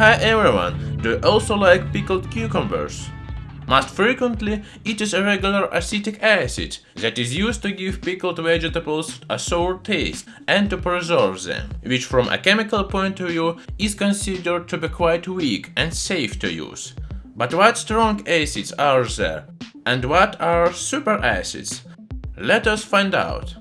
Hi everyone, do you also like pickled cucumbers? Most frequently, it is a regular acetic acid that is used to give pickled vegetables a sour taste and to preserve them, which from a chemical point of view is considered to be quite weak and safe to use. But what strong acids are there? And what are superacids? Let us find out.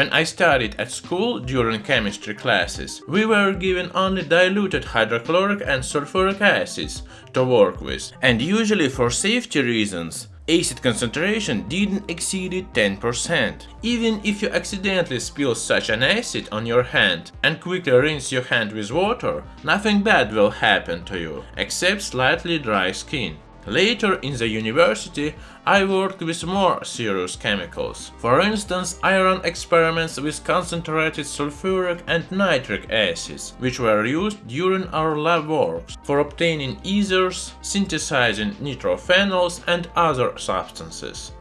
When I studied at school during chemistry classes, we were given only diluted hydrochloric and sulfuric acids to work with, and usually for safety reasons, acid concentration didn't exceed 10%. Even if you accidentally spill such an acid on your hand and quickly rinse your hand with water, nothing bad will happen to you, except slightly dry skin. Later in the university, I worked with more serious chemicals. For instance, I ran experiments with concentrated sulfuric and nitric acids, which were used during our lab works for obtaining ethers, synthesizing nitrophenols and other substances.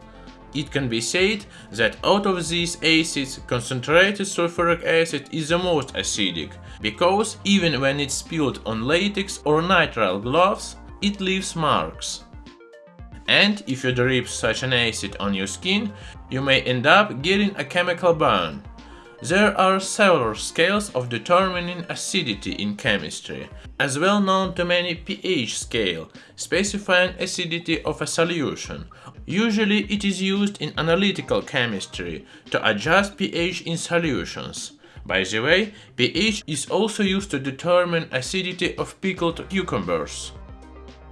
It can be said that out of these acids, concentrated sulfuric acid is the most acidic, because even when it's spilled on latex or nitrile gloves, it leaves marks. And if you drip such an acid on your skin, you may end up getting a chemical burn. There are several scales of determining acidity in chemistry, as well known to many pH scale, specifying acidity of a solution. Usually it is used in analytical chemistry to adjust pH in solutions. By the way, pH is also used to determine acidity of pickled cucumbers.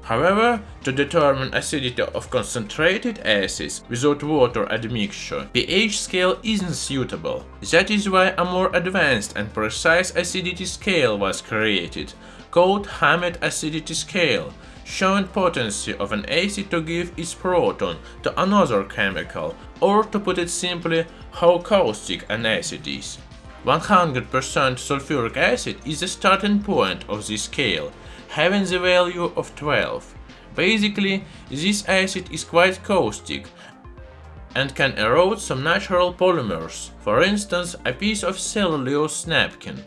However, to determine acidity of concentrated acids without water admixture, the pH scale isn't suitable. That is why a more advanced and precise acidity scale was created, called Hammett acidity scale, showing potency of an acid to give its proton to another chemical, or to put it simply, how caustic an acid is. 100% sulfuric acid is the starting point of this scale, having the value of 12. Basically, this acid is quite caustic and can erode some natural polymers, for instance a piece of cellulose napkin.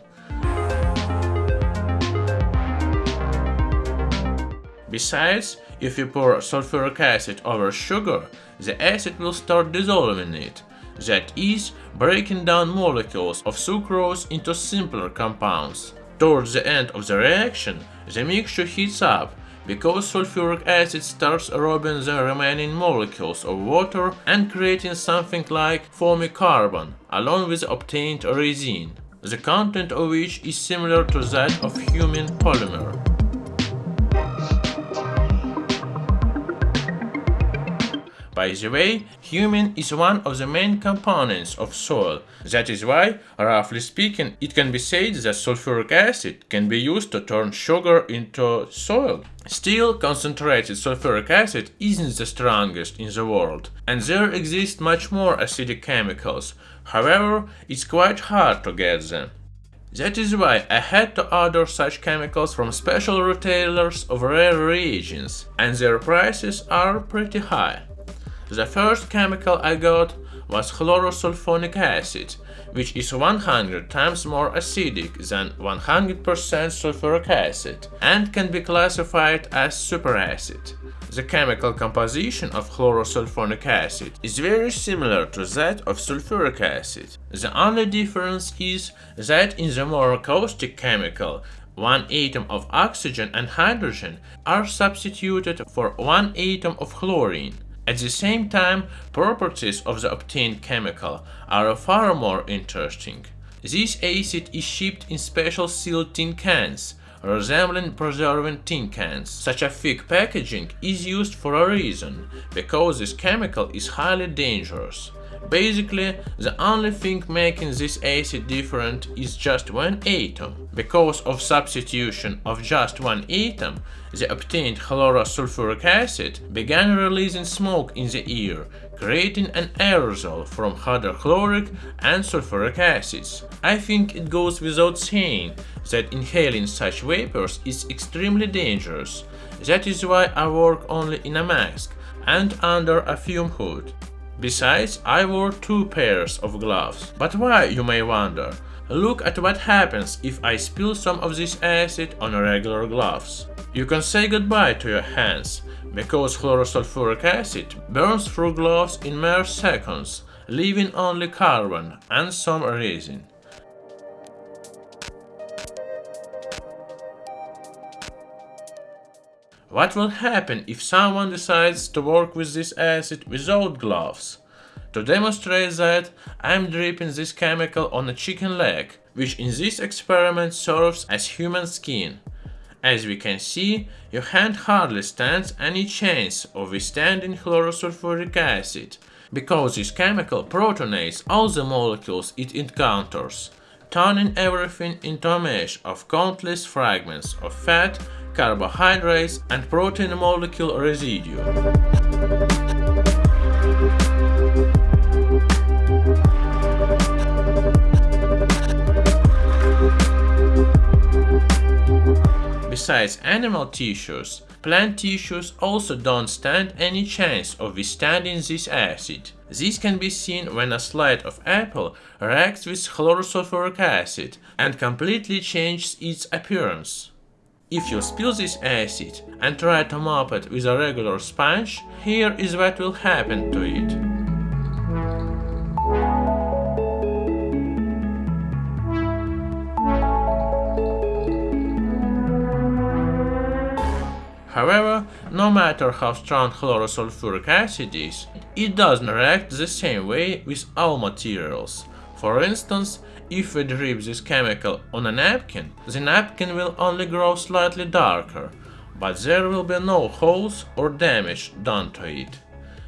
Besides, if you pour sulfuric acid over sugar, the acid will start dissolving it, that is, breaking down molecules of sucrose into simpler compounds. Towards the end of the reaction, the mixture heats up because sulfuric acid starts robbing the remaining molecules of water and creating something like foamy carbon, along with obtained resin, the content of which is similar to that of humin polymer. By the way, humin is one of the main components of soil. That is why, roughly speaking, it can be said that sulfuric acid can be used to turn sugar into soil. Still, concentrated sulfuric acid isn't the strongest in the world, and there exist much more acidic chemicals. However, it's quite hard to get them. That is why I had to order such chemicals from special retailers of rare reagents, and their prices are pretty high. The first chemical I got was chlorosulfonic acid, which is 100 times more acidic than 100% sulfuric acid and can be classified as superacid. The chemical composition of chlorosulfonic acid is very similar to that of sulfuric acid. The only difference is that in the more caustic chemical, one atom of oxygen and hydrogen are substituted for one atom of chlorine. At the same time, properties of the obtained chemical are far more interesting. This acid is shipped in special sealed tin cans, resembling preserving tin cans. Such a thick packaging is used for a reason, because this chemical is highly dangerous. Basically, the only thing making this acid different is just one atom. Because of substitution of just one atom, the obtained chlorosulfuric acid began releasing smoke in the air, creating an aerosol from hydrochloric and sulfuric acids. I think it goes without saying that inhaling such vapors is extremely dangerous. That is why I work only in a mask and under a fume hood. Besides, I wore two pairs of gloves. But why, you may wonder? Look at what happens if I spill some of this acid on regular gloves. You can say goodbye to your hands, because chlorosulfuric acid burns through gloves in mere seconds, leaving only carbon and some resin. What will happen if someone decides to work with this acid without gloves? To demonstrate that, I'm dripping this chemical on a chicken leg, which in this experiment serves as human skin. As we can see, your hand hardly stands any chance of withstanding chlorosulfuric acid, because this chemical protonates all the molecules it encounters, turning everything into a mesh of countless fragments of fat, carbohydrates and protein molecule residue. Besides animal tissues, plant tissues also don't stand any chance of withstanding this acid. This can be seen when a slice of apple reacts with chlorosulfuric acid and completely changes its appearance. If you spill this acid and try to mop it with a regular sponge, here is what will happen to it. However, no matter how strong chlorosulfuric acid is, it doesn't react the same way with all materials. For instance, if we drip this chemical on a napkin, the napkin will only grow slightly darker, but there will be no holes or damage done to it.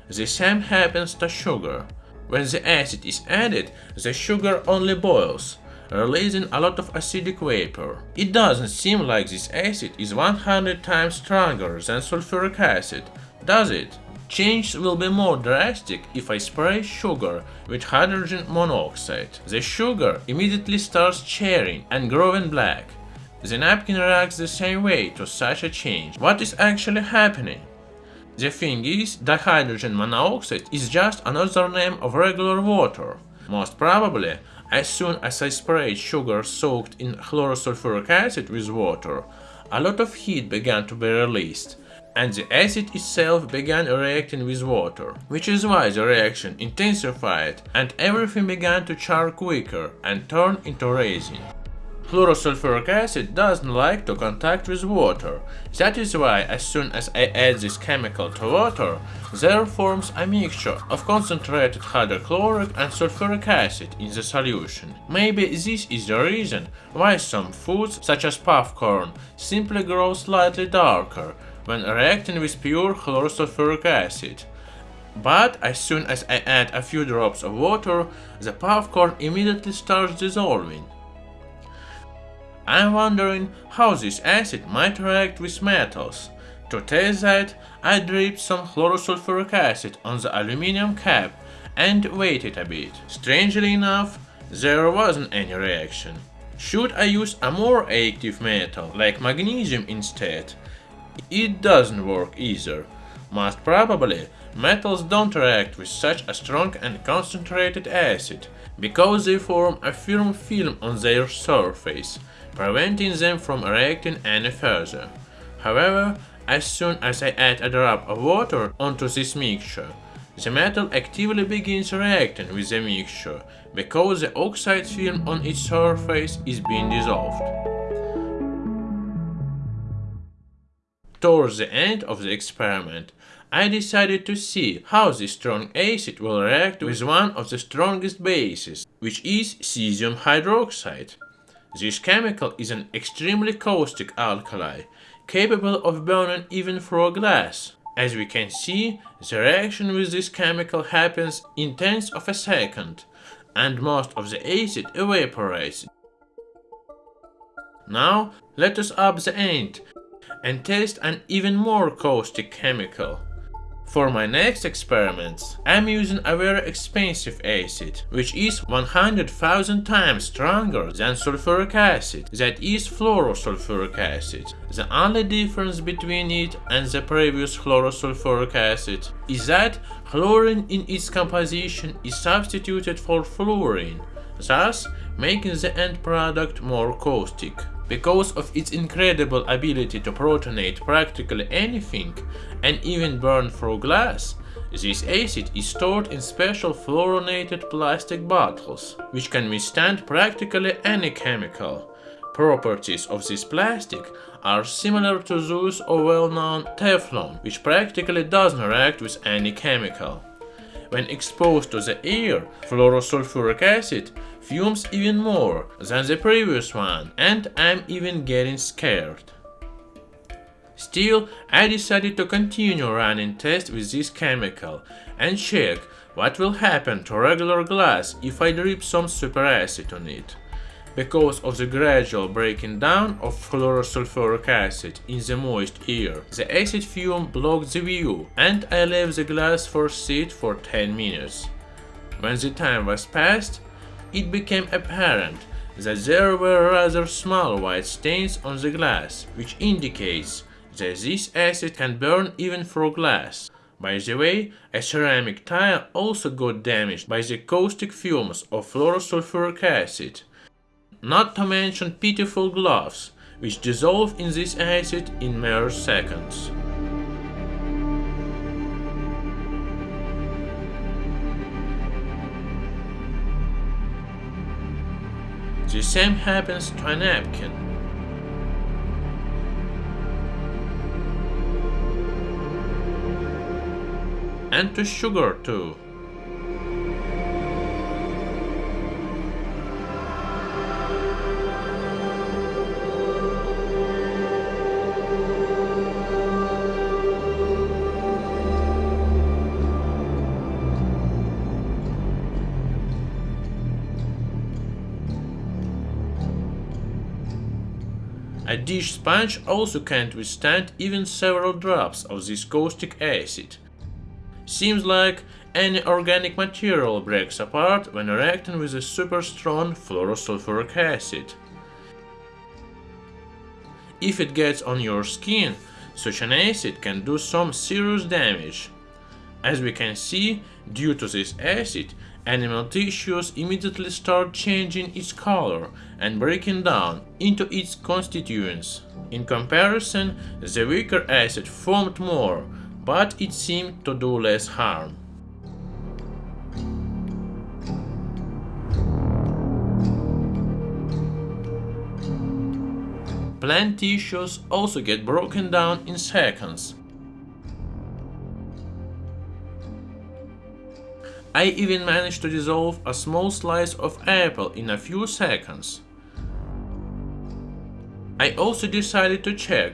The same happens to sugar. When the acid is added, the sugar only boils, releasing a lot of acidic vapor. It doesn't seem like this acid is 100 times stronger than sulfuric acid, does it? Change will be more drastic if I spray sugar with hydrogen monoxide. The sugar immediately starts charring and growing black. The napkin reacts the same way to such a change. What is actually happening? The thing is, dihydrogen monoxide is just another name of regular water. Most probably, as soon as I sprayed sugar soaked in chlorosulfuric acid with water, a lot of heat began to be released, and the acid itself began reacting with water, which is why the reaction intensified and everything began to char quicker and turn into resin. Chlorosulfuric acid doesn't like to contact with water, that is why as soon as I add this chemical to water, there forms a mixture of concentrated hydrochloric and sulfuric acid in the solution. Maybe this is the reason why some foods, such as popcorn, simply grow slightly darker when reacting with pure chlorosulfuric acid. But as soon as I add a few drops of water, the popcorn immediately starts dissolving. I'm wondering how this acid might react with metals. To test that, I dripped some chlorosulfuric acid on the aluminum cap and waited a bit. Strangely enough, there wasn't any reaction. Should I use a more active metal, like magnesium instead? It doesn't work either. Most probably, metals don't react with such a strong and concentrated acid, because they form a firm film on their surface, preventing them from reacting any further. However, as soon as I add a drop of water onto this mixture, the metal actively begins reacting with the mixture, because the oxide film on its surface is being dissolved. Towards the end of the experiment, I decided to see how this strong acid will react with one of the strongest bases, which is cesium hydroxide. This chemical is an extremely caustic alkali, capable of burning even through glass. As we can see, the reaction with this chemical happens in tenths of a second, and most of the acid evaporates. Now, let us up the end and test an even more caustic chemical. For my next experiments, I'm using a very expensive acid, which is 100,000 times stronger than sulfuric acid, that is fluorosulfuric acid. The only difference between it and the previous chlorosulfuric acid is that chlorine in its composition is substituted for fluorine, thus making the end product more caustic. Because of its incredible ability to protonate practically anything and even burn through glass, this acid is stored in special fluorinated plastic bottles, which can withstand practically any chemical. Properties of this plastic are similar to those of well-known Teflon, which practically doesn't react with any chemical. When exposed to the air, fluorosulfuric acid fumes even more than the previous one and I'm even getting scared. Still, I decided to continue running tests with this chemical and check what will happen to regular glass if I drip some superacid on it. Because of the gradual breaking down of fluorosulfuric acid in the moist air, the acid fume blocked the view and I left the glass for sit for 10 minutes. When the time was past, it became apparent that there were rather small white stains on the glass, which indicates that this acid can burn even through glass. By the way, a ceramic tile also got damaged by the caustic fumes of fluorosulfuric acid. Not to mention pitiful gloves, which dissolve in this acid in mere seconds. The same happens to a napkin. And to sugar too. A dish sponge also can't withstand even several drops of this caustic acid. Seems like any organic material breaks apart when reacting with a super strong fluorosulfuric acid. If it gets on your skin, such an acid can do some serious damage. As we can see, due to this acid, animal tissues immediately start changing its color and breaking down into its constituents. In comparison, the weaker acid formed more, but it seemed to do less harm. Plant tissues also get broken down in seconds, I even managed to dissolve a small slice of apple in a few seconds. I also decided to check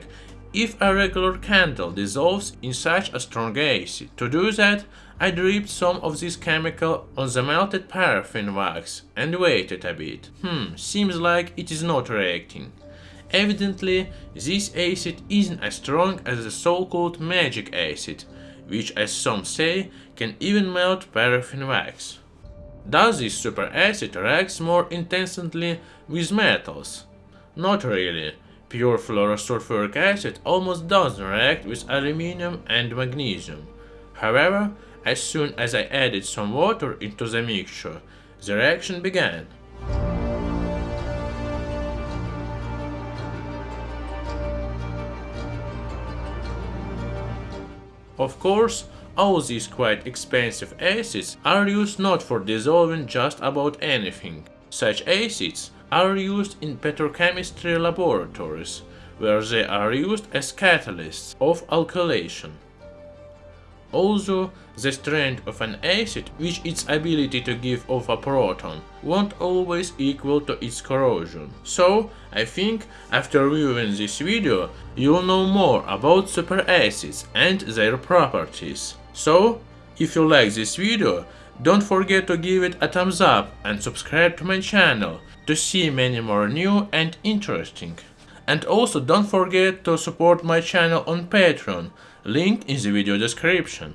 if a regular candle dissolves in such a strong acid. To do that, I dripped some of this chemical on the melted paraffin wax and waited a bit. Hmm, seems like it is not reacting. Evidently, this acid isn't as strong as the so-called magic acid, which as some say can even melt paraffin wax. Does this superacid react more intensely with metals? Not really. Pure fluorosulfuric acid almost doesn't react with aluminium and magnesium. However, as soon as I added some water into the mixture, the reaction began. Of course, all these quite expensive acids are used not for dissolving just about anything. Such acids are used in petrochemistry laboratories, where they are used as catalysts of alkylation. Also, the strength of an acid which its ability to give off a proton won't always equal to its corrosion. So, I think after viewing this video, you'll know more about superacids and their properties. So, if you like this video, don't forget to give it a thumbs up and subscribe to my channel to see many more new and interesting. And also don't forget to support my channel on Patreon, link in the video description.